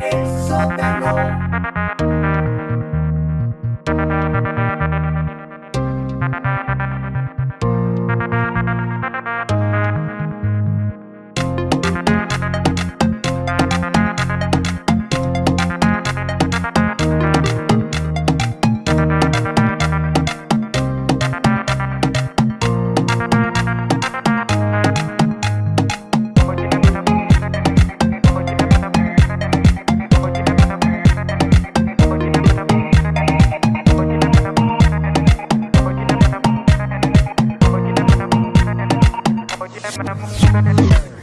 El sótano. Thank you.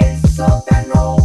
El sótano.